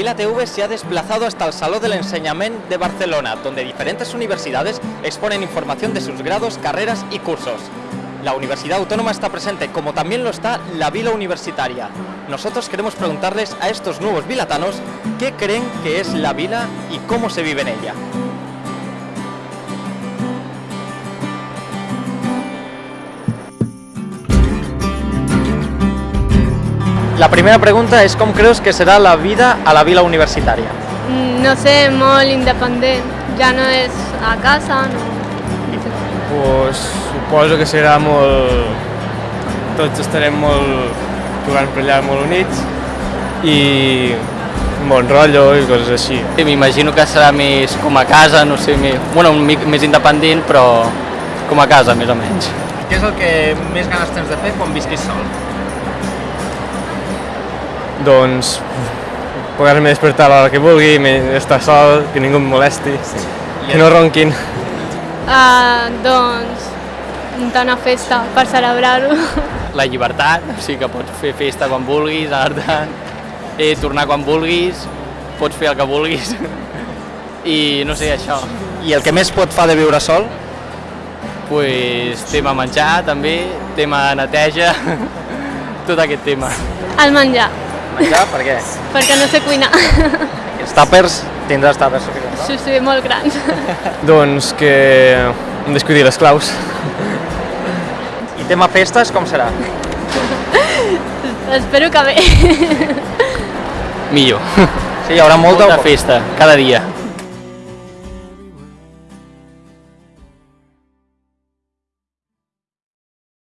Vila TV se ha desplazado hasta el Salón del Enseñamiento de Barcelona, donde diferentes universidades exponen información de sus grados, carreras y cursos. La Universidad Autónoma está presente, como también lo está la Vila Universitaria. Nosotros queremos preguntarles a estos nuevos vilatanos qué creen que es la vila y cómo se vive en ella. La primera pregunta es ¿cómo crees que será la vida a la vila universitaria? Mm, No sé, molt independent. Ja no és a casa, no. pues, suposo que serà molt... Tots estarem molt jugant per allà molt units i un bon rotllo i coses així. Sí, M'imagino que serà més com a casa, no sé, més, bueno, un mic més independent, però com a casa, més o menys. Què és el que més ganes tens de fer quan visquis sol? Doncs poder-me despertar a l'hora que vulgui, estar sol, que ningú em molesti, que no ronquin. Uh, doncs, muntar una festa per celebrar-ho. La llibertat, o sigui que pots fer festa quan vulguis, anar eh, tornar quan vulguis, pots fer el que vulguis. I no sé, això. I el que més pot fa de viure sol? Pues, tema menjar també, tema neteja, tot aquest tema. El menjar, Menjar, per què? perquè no sé cuinar. Els tàpers, tindràs tàpers suficients, Sí, sí, molt grans. Doncs que hem descuidir les claus. I tema festes, com serà? Espero que bé. Millor. Sí, hi haurà molta... Molta festa, cada dia.